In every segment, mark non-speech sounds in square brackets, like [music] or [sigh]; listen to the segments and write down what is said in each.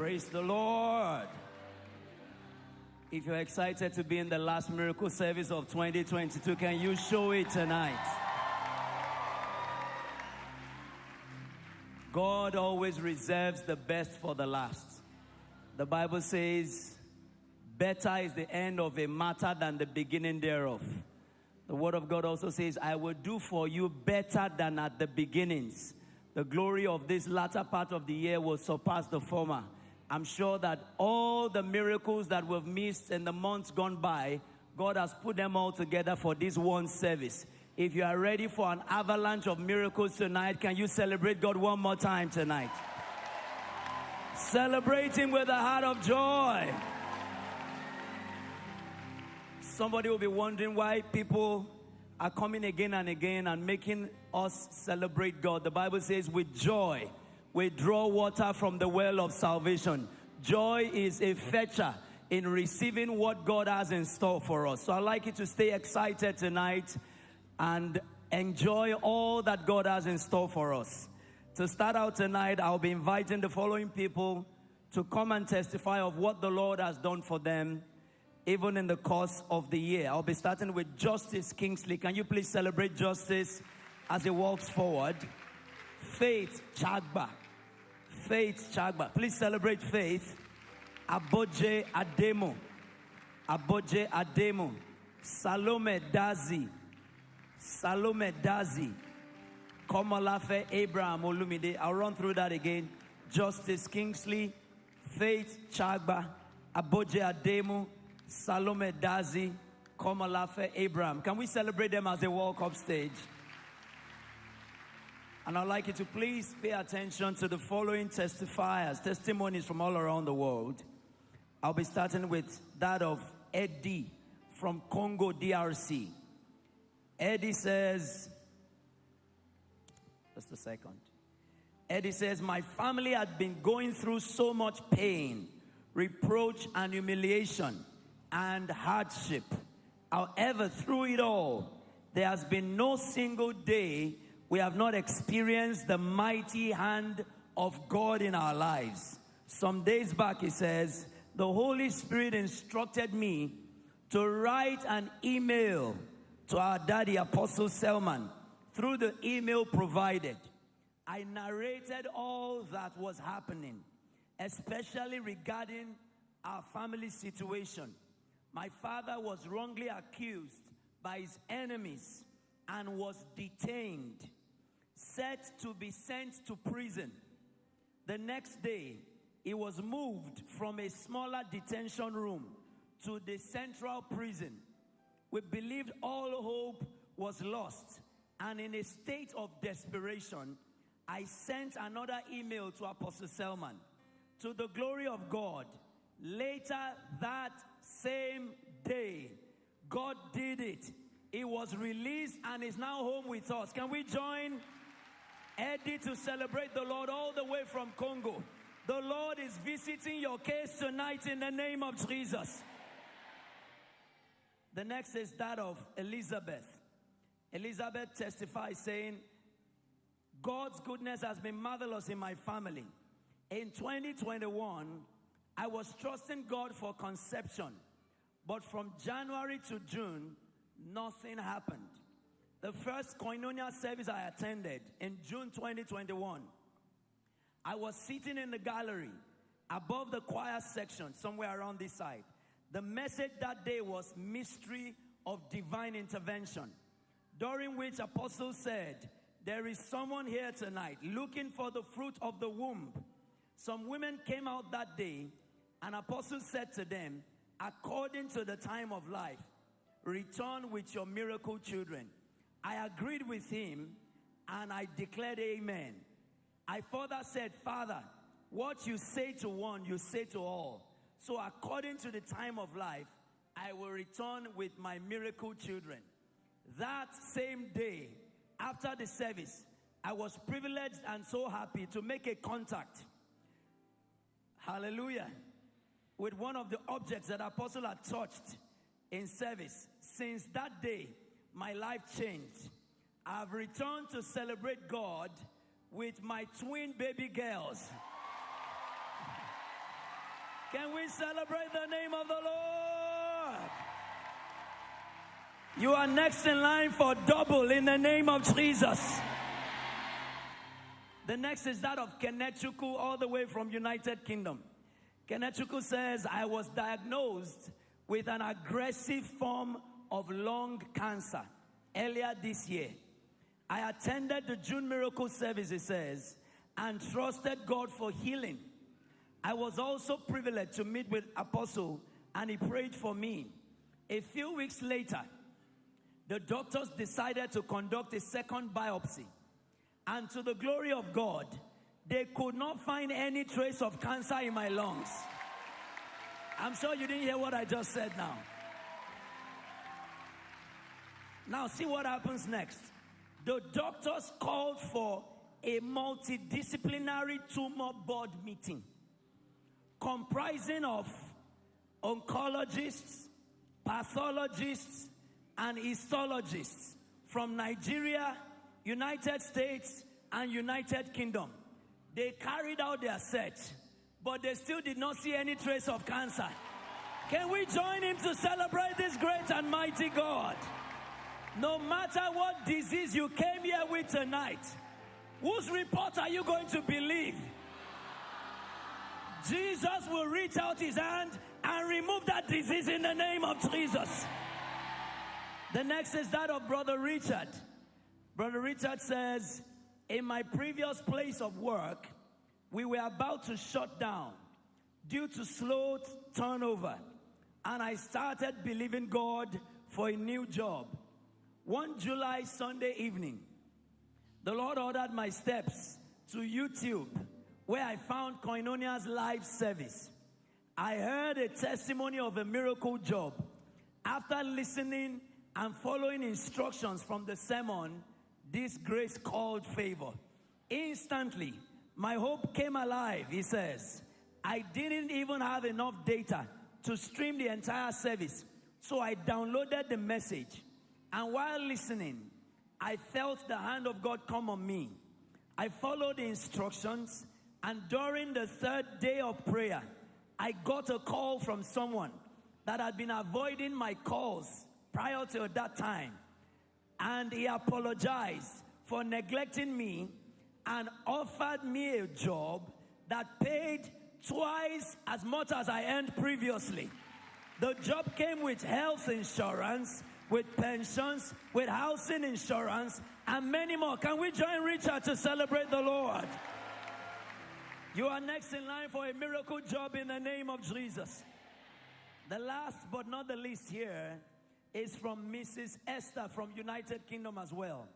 Praise the Lord. If you're excited to be in the last miracle service of 2022, can you show it tonight? God always reserves the best for the last. The Bible says, Better is the end of a matter than the beginning thereof. The Word of God also says, I will do for you better than at the beginnings. The glory of this latter part of the year will surpass the former. I'm sure that all the miracles that we've missed in the months gone by, God has put them all together for this one service. If you are ready for an avalanche of miracles tonight, can you celebrate God one more time tonight? Celebrating with a heart of joy. Somebody will be wondering why people are coming again and again and making us celebrate God. The Bible says, with joy, we draw water from the well of salvation. Joy is a fetcher in receiving what God has in store for us. So I'd like you to stay excited tonight and enjoy all that God has in store for us. To start out tonight, I'll be inviting the following people to come and testify of what the Lord has done for them, even in the course of the year. I'll be starting with Justice Kingsley. Can you please celebrate Justice as he walks forward? Faith Chagba. Faith Chagba. Please celebrate Faith. Aboje Ademo. Aboje Ademo. Salome Dazi. Salome Dazi. Komolafe Abraham Olumide. I'll run through that again. Justice Kingsley. Faith Chagba. Aboje Ademo. Salome Dazi. Komolafe Abraham. Can we celebrate them as they walk up stage? And I'd like you to please pay attention to the following testifiers, testimonies from all around the world. I'll be starting with that of Eddie from Congo DRC. Eddie says, just a second. Eddie says, My family had been going through so much pain, reproach, and humiliation and hardship. However, through it all, there has been no single day we have not experienced the mighty hand of God in our lives. Some days back, he says, the Holy Spirit instructed me to write an email to our daddy, Apostle Selman, through the email provided. I narrated all that was happening, especially regarding our family situation. My father was wrongly accused by his enemies and was detained set to be sent to prison. The next day, he was moved from a smaller detention room to the central prison. We believed all hope was lost, and in a state of desperation, I sent another email to Apostle Selman. To the glory of God, later that same day, God did it. He was released and is now home with us. Can we join? Eddie to celebrate the Lord all the way from Congo. The Lord is visiting your case tonight in the name of Jesus. The next is that of Elizabeth. Elizabeth testifies saying, God's goodness has been marvelous in my family. In 2021, I was trusting God for conception, but from January to June, nothing happened. The first koinonia service I attended in June 2021, I was sitting in the gallery above the choir section, somewhere around this side. The message that day was mystery of divine intervention, during which Apostle said, There is someone here tonight looking for the fruit of the womb. Some women came out that day, and Apostle said to them, According to the time of life, return with your miracle children. I agreed with him and I declared amen. I further said, Father, what you say to one, you say to all. So, according to the time of life, I will return with my miracle children. That same day, after the service, I was privileged and so happy to make a contact. Hallelujah. With one of the objects that Apostle had touched in service. Since that day, my life changed. I've returned to celebrate God with my twin baby girls. Can we celebrate the name of the Lord? You are next in line for double in the name of Jesus. The next is that of Kenechukwu, all the way from United Kingdom. Kenechukwu says, I was diagnosed with an aggressive form of lung cancer earlier this year. I attended the June miracle service, it says, and trusted God for healing. I was also privileged to meet with Apostle and he prayed for me. A few weeks later, the doctors decided to conduct a second biopsy. And to the glory of God, they could not find any trace of cancer in my lungs. I'm sure you didn't hear what I just said now. Now, see what happens next. The doctors called for a multidisciplinary tumor board meeting comprising of oncologists, pathologists, and histologists from Nigeria, United States, and United Kingdom. They carried out their search, but they still did not see any trace of cancer. Can we join him to celebrate this great and mighty God? No matter what disease you came here with tonight, whose report are you going to believe? Jesus will reach out his hand and remove that disease in the name of Jesus. The next is that of Brother Richard. Brother Richard says, In my previous place of work, we were about to shut down due to slow turnover, and I started believing God for a new job. One July Sunday evening, the Lord ordered my steps to YouTube, where I found Koinonia's live service. I heard a testimony of a miracle job. After listening and following instructions from the sermon, this grace called favor. Instantly, my hope came alive, he says. I didn't even have enough data to stream the entire service, so I downloaded the message. And while listening, I felt the hand of God come on me. I followed the instructions, and during the third day of prayer, I got a call from someone that had been avoiding my calls prior to that time. And he apologized for neglecting me and offered me a job that paid twice as much as I earned previously. The job came with health insurance, with pensions, with housing insurance, and many more. Can we join Richard to celebrate the Lord? You are next in line for a miracle job in the name of Jesus. The last but not the least here is from Mrs. Esther from United Kingdom as well.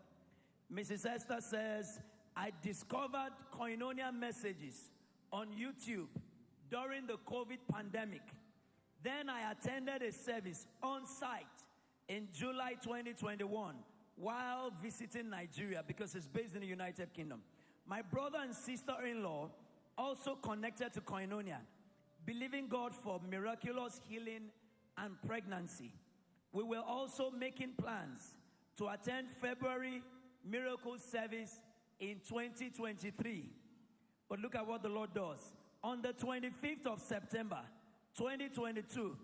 Mrs. Esther says, I discovered koinonia messages on YouTube during the COVID pandemic. Then I attended a service on site in July 2021 while visiting Nigeria because it's based in the United Kingdom. My brother and sister in law also connected to Koinonia, believing God for miraculous healing and pregnancy. We were also making plans to attend February miracle service in 2023. But look at what the Lord does. On the 25th of September 2022,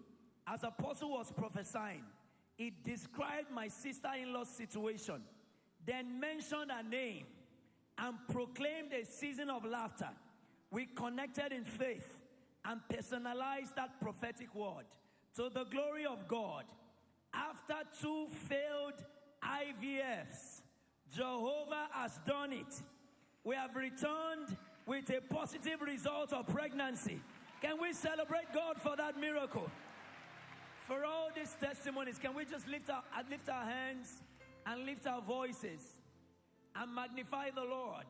as Apostle was prophesying, he described my sister in law's situation, then mentioned her name and proclaimed a season of laughter. We connected in faith and personalized that prophetic word. To the glory of God, after two failed IVFs, Jehovah has done it. We have returned with a positive result of pregnancy. Can we celebrate God for that miracle? For all these testimonies, can we just lift our, uh, lift our hands and lift our voices and magnify the Lord,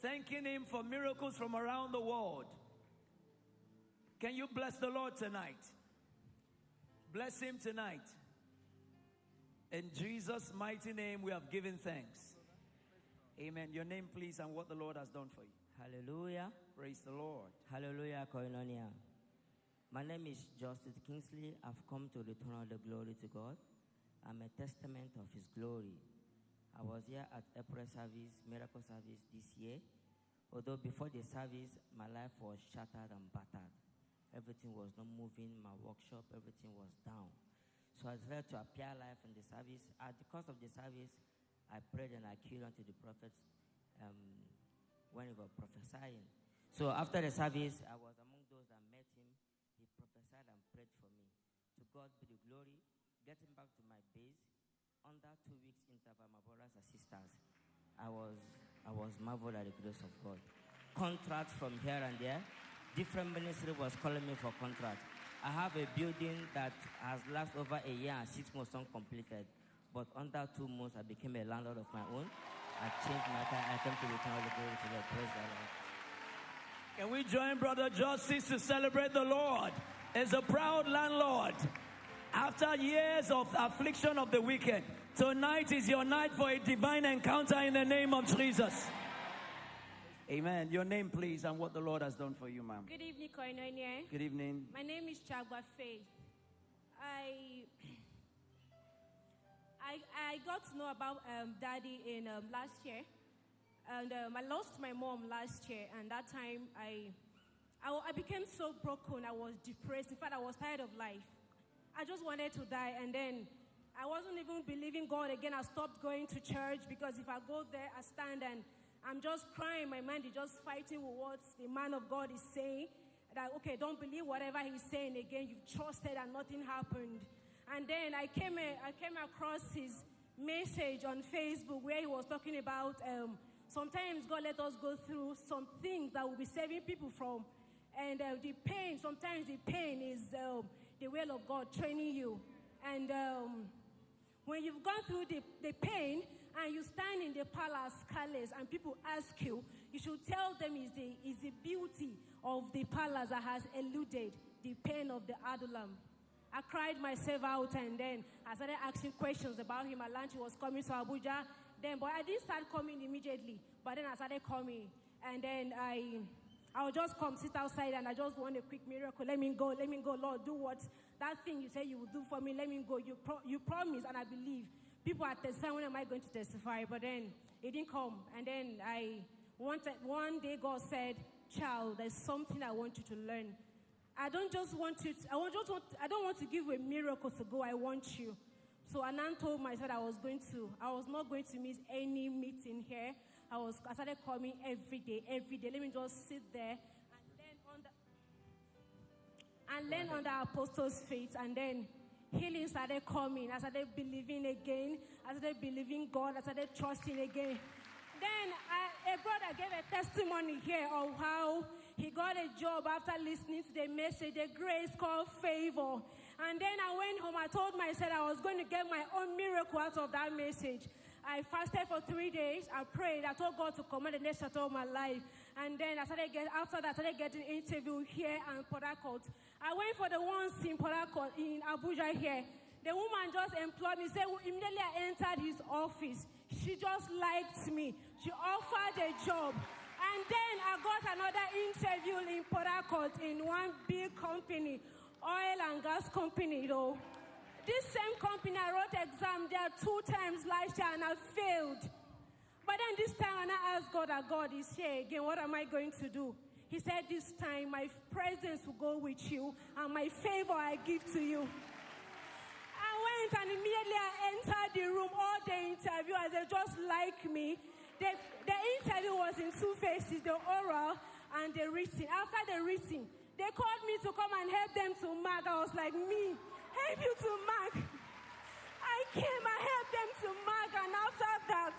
thanking Him for miracles from around the world? Can you bless the Lord tonight? Bless Him tonight. In Jesus' mighty name, we have given thanks. Amen. Your name, please, and what the Lord has done for you. Hallelujah. Praise the Lord. Hallelujah, Koinonia. My name is Justice Kingsley. I've come to return all the glory to God. I'm a testament of His glory. I was here at April service, miracle service this year. Although before the service, my life was shattered and battered. Everything was not moving. My workshop, everything was down. So I decided to appear live in the service. At the course of the service, I prayed and I queued unto the prophets um, when he was prophesying. So after the service, I was among those that met him. He prophesied and prayed for me. To God be the glory. Getting back to my base, under two weeks interval, my brothers sisters, I was I was marveled at the grace of God. Contracts from here and there. Different ministry was calling me for contracts. I have a building that has lasted over a year and six months uncompleted. But under two months, I became a landlord of my own. I changed my car. I came to return all the glory to the praise the Lord. Can we join Brother Justice to celebrate the Lord as a proud landlord? After years of affliction of the wicked, tonight is your night for a divine encounter in the name of Jesus. Amen. Your name, please, and what the Lord has done for you, ma'am. Good evening, Koinonia. Good evening. My name is Chagwa Faye. I, I, I got to know about um, Daddy in um, last year, and um, I lost my mom last year. And that time, I, I, I became so broken. I was depressed. In fact, I was tired of life. I just wanted to die, and then I wasn't even believing God again. I stopped going to church because if I go there, I stand and I'm just crying. My mind is just fighting with what the man of God is saying. That, okay, don't believe whatever he's saying again. You've trusted and nothing happened. And then I came, I came across his message on Facebook where he was talking about um, sometimes God let us go through some things that will be saving people from. And uh, the pain, sometimes the pain is um, the will of God training you. And um, when you've gone through the, the pain, and you stand in the palace, palace and people ask you, you should tell them is the, is the beauty of the palace that has eluded the pain of the Adullam. I cried myself out and then I started asking questions about him. I learned he was coming to Abuja. Then, but I didn't start coming immediately. But then I started coming. And then I, I would just come sit outside and I just want a quick miracle. Let me go, let me go. Lord, do what that thing you say you will do for me. Let me go. You, pro- you promise and I believe people are testifying, when am I going to testify? But then it didn't come. And then I wanted, one day God said, child, there's something I want you to learn. I don't just want you, to, I, want, just want, I don't want to give a miracle to go, I want you. So Anan told myself I was going to, I was not going to miss any meeting here. I was, I started coming every day, every day. Let me just sit there and learn under, and learn under apostles' faith. And then healing started coming. I started believing again. I started believing God. I started trusting again. Then I, a brother gave a testimony here of how he got a job after listening to the message, the grace called favor. And then I went home. I told myself I was going to get my own miracle out of that message. I fasted for three days. I prayed. I told God to command the next chapter of my life. And then I started get, after that, I started getting interview here and Port. I went for the ones in Port in Abuja here. The woman just employed me. Said immediately I entered his office, she just liked me. She offered a job. And then I got another interview in Port in one big company, oil and gas company, though. This same company, I two times last year and I failed. But then this time, when I asked God, that God is here again, what am I going to do? He said, This time my presence will go with you and my favor I give to you. I went and immediately I entered the room. All the interviewers, they just like me. The, the interview was in two phases the oral and the written. After the written, they called me to come and help them to mark. I was like, Me, help you to mark. Came, I helped them to mark, and after that,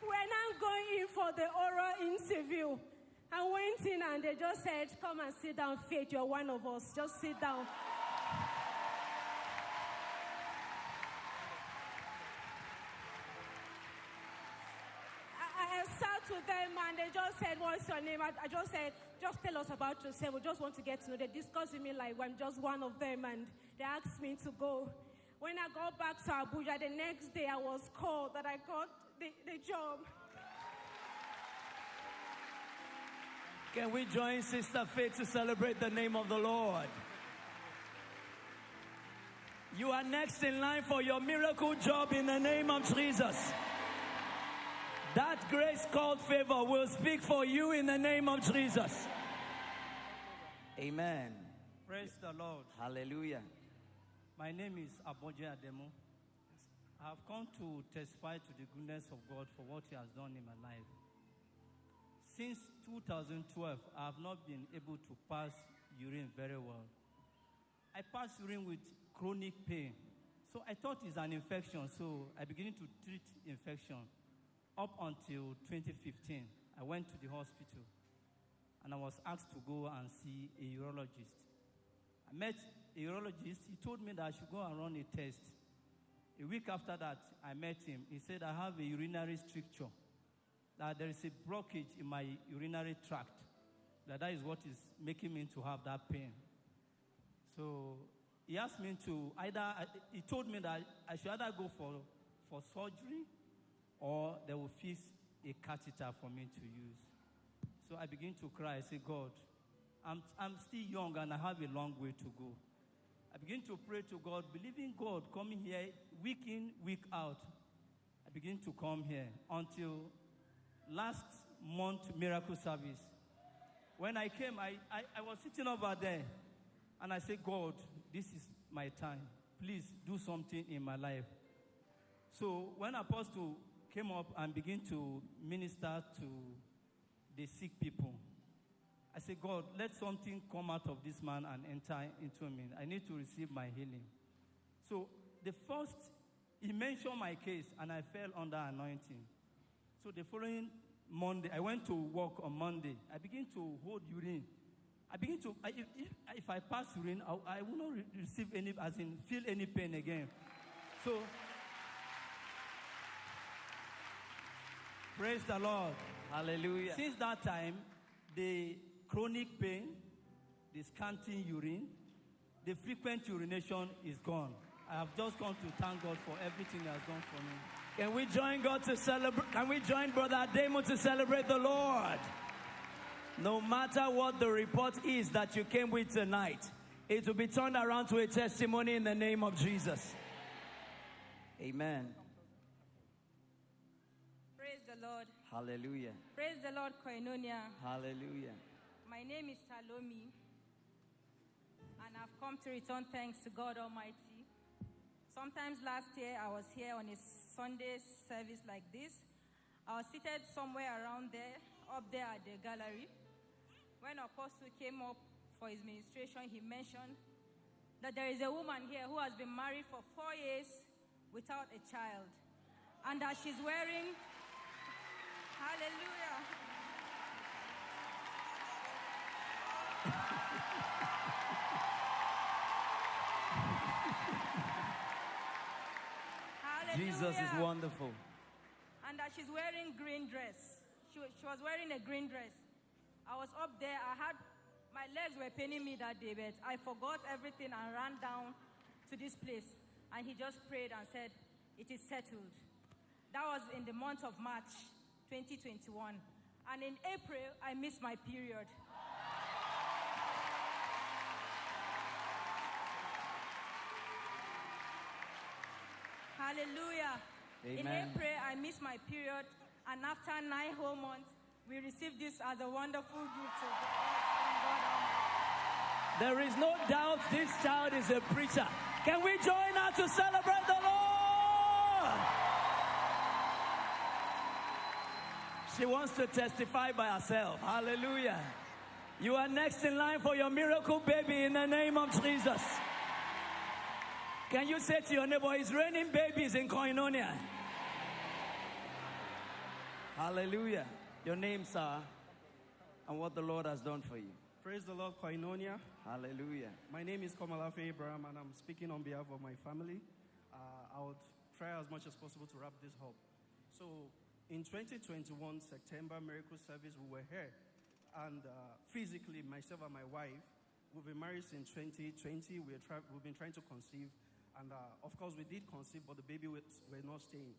we're now going in for the oral interview. I went in and they just said, Come and sit down, Faith, you're one of us. Just sit down. I, I sat them and they just said, What's your name? I, I just said, Just tell us about yourself. We just want to get to know. They discussed with me like I'm just one of them and they asked me to go. When I got back to Abuja the next day, I was called that I got the, the job. Can we join Sister Faith to celebrate the name of the Lord? You are next in line for your miracle job in the name of Jesus. That grace called favor will speak for you in the name of Jesus. Amen. Praise the Lord. Hallelujah. My name is Aboje Ademo. I have come to testify to the goodness of God for what He has done in my life. Since 2012, I have not been able to pass urine very well. I pass urine with chronic pain. So I thought it's an infection, so I began to treat infection. Up until 2015, I went to the hospital and I was asked to go and see a urologist. I met urologist. He told me that I should go and run a test. A week after that, I met him. He said, I have a urinary stricture, that there is a blockage in my urinary tract, that that is what is making me to have that pain. So he asked me to either, he told me that I should either go for, for surgery or they will fix a catheter for me to use. So I begin to cry. I say, God, I'm, I'm still young and I have a long way to go. I begin to pray to God, believing God, coming here week in, week out. I begin to come here until last month miracle service. When I came, I, I, I was sitting over there and I said, God, this is my time. Please do something in my life. So when Apostle came up and began to minister to the sick people, I said, God, let something come out of this man and enter into me. I need to receive my healing. So the first, he mentioned my case and I fell under anointing. So the following Monday, I went to work on Monday. I begin to hold urine. I begin to, I, if, if, I pass urine, I, I will not re- receive any, as in feel any pain again. So, praise the Lord. Hallelujah. Since that time, the chronic pain, the scanty urine, the frequent urination is gone. I have just come to thank God for everything He has done for me. Can we join God to celebrate? Can we join Brother Ademo to celebrate the Lord? No matter what the report is that you came with tonight, it will be turned around to a testimony in the name of Jesus. Amen. Praise the Lord. Hallelujah. Praise the Lord, Koinonia. Hallelujah. My name is Salome, and I've come to return thanks to God Almighty. Sometimes last year I was here on a Sunday service like this. I was seated somewhere around there, up there at the gallery. When Apostle came up for his ministration, he mentioned that there is a woman here who has been married for four years without a child, and that she's wearing, hallelujah. Jesus is wonderful. and that she's wearing green dress. She, she was wearing a green dress. I was up there. I had my legs were paining me that day, but I forgot everything and ran down to this place. And he just prayed and said, "It is settled." That was in the month of March, 2021. And in April, I missed my period. Hallelujah. In Amen. April, I missed my period, and after nine whole months, we received this as a wonderful gift of us God Almighty. There is no doubt this child is a preacher. Can we join her to celebrate the Lord? She wants to testify by herself. Hallelujah. You are next in line for your miracle baby in the name of Jesus. Can you say to your neighbor, it's raining babies in Koinonia? Hallelujah. Your name, sir, and what the Lord has done for you. Praise the Lord, Koinonia. Hallelujah. My name is Komolafe Abraham, and I'm speaking on behalf of my family. Uh, I would try as much as possible to wrap this up. So, in 2021 September miracle service, we were here, and uh, physically, myself and my wife, we've been married since 2020. We we've been trying to conceive, and uh, of course, we did conceive, but the baby was, were not staying.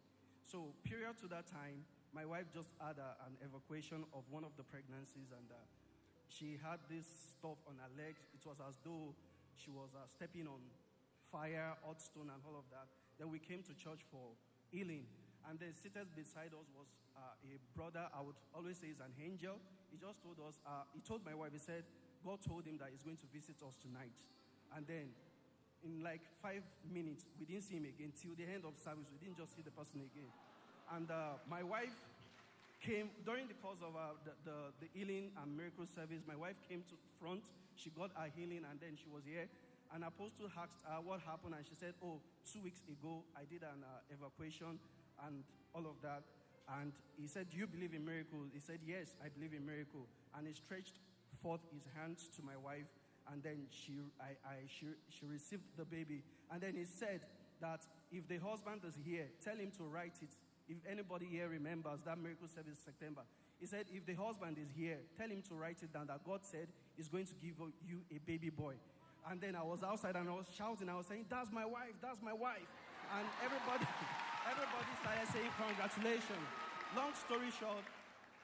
So, period to that time, my wife just had a, an evacuation of one of the pregnancies, and uh, she had this stuff on her legs. It was as though she was uh, stepping on fire, hot stone, and all of that. Then we came to church for healing. And then seated beside us was uh, a brother, I would always say is an angel. he just told us, uh, he told my wife, he said, God told him that he's going to visit us tonight. And then in like five minutes, we didn't see him again. Till the end of service, we didn't just see the person again. And uh, my wife came during the course of uh, the, the, the healing and miracle service. My wife came to front. She got her healing, and then she was here. And Apostle asked her what happened, and she said, "Oh, two weeks ago, I did an uh, evacuation and all of that." And he said, "Do you believe in miracles?" He said, "Yes, I believe in miracle." And he stretched forth his hands to my wife, and then she, I, I, she, she received the baby. And then he said that if the husband is here, tell him to write it if anybody here remembers that miracle service September, he said, if the husband is here, tell him to write it down that God said is going to give you a baby boy. And then I was outside and I was shouting, I was saying, That's my wife, that's my wife. And everybody, [laughs] everybody started saying, Congratulations. Long story short,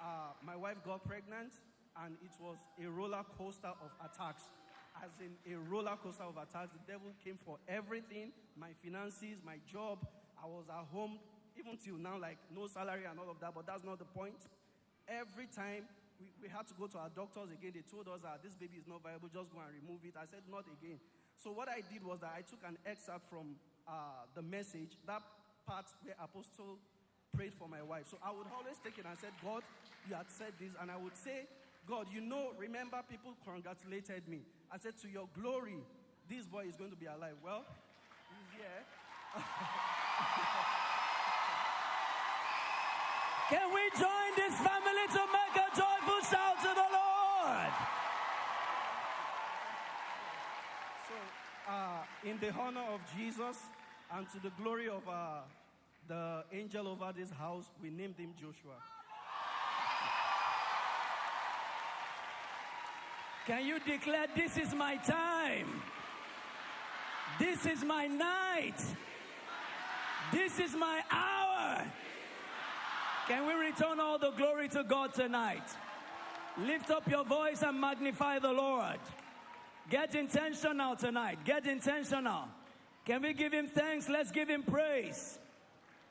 uh, my wife got pregnant and it was a roller coaster of attacks. As in a roller coaster of attacks, the devil came for everything my finances, my job. I was at home even till now, like no salary and all of that, but that's not the point. Every time we, we had to go to our doctors again, they told us that this baby is not viable, just go and remove it. I said, not again. So what I did was that I took an excerpt from uh, the message, that part where Apostle prayed for my wife. So I would always take it and said, God, you had said this. And I would say, God, you know, remember people congratulated me. I said, to your glory, this boy is going to be alive. Well, he's here. [laughs] Can we join this family to make a joyful shout to the Lord? So, uh, in the honor of Jesus and to the glory of uh, the angel over this house, we named him Joshua. Can you declare, This is my time? This is my night. This is my hour. Can we return all the glory to God tonight? Lift up your voice and magnify the Lord. Get intentional tonight. Get intentional. Can we give him thanks? Let's give him praise.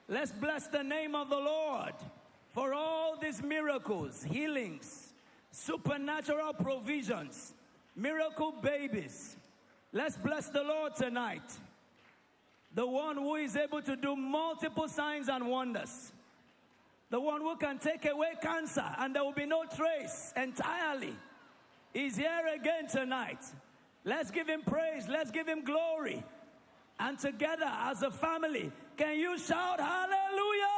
Let's bless the name of the Lord for all these miracles, healings, supernatural provisions, miracle babies. Let's bless the Lord tonight. The one who is able to do multiple signs and wonders the one who can take away cancer and there will be no trace entirely, is here again tonight. Let's give him praise, let's give him glory. And together as a family, can you shout hallelujah?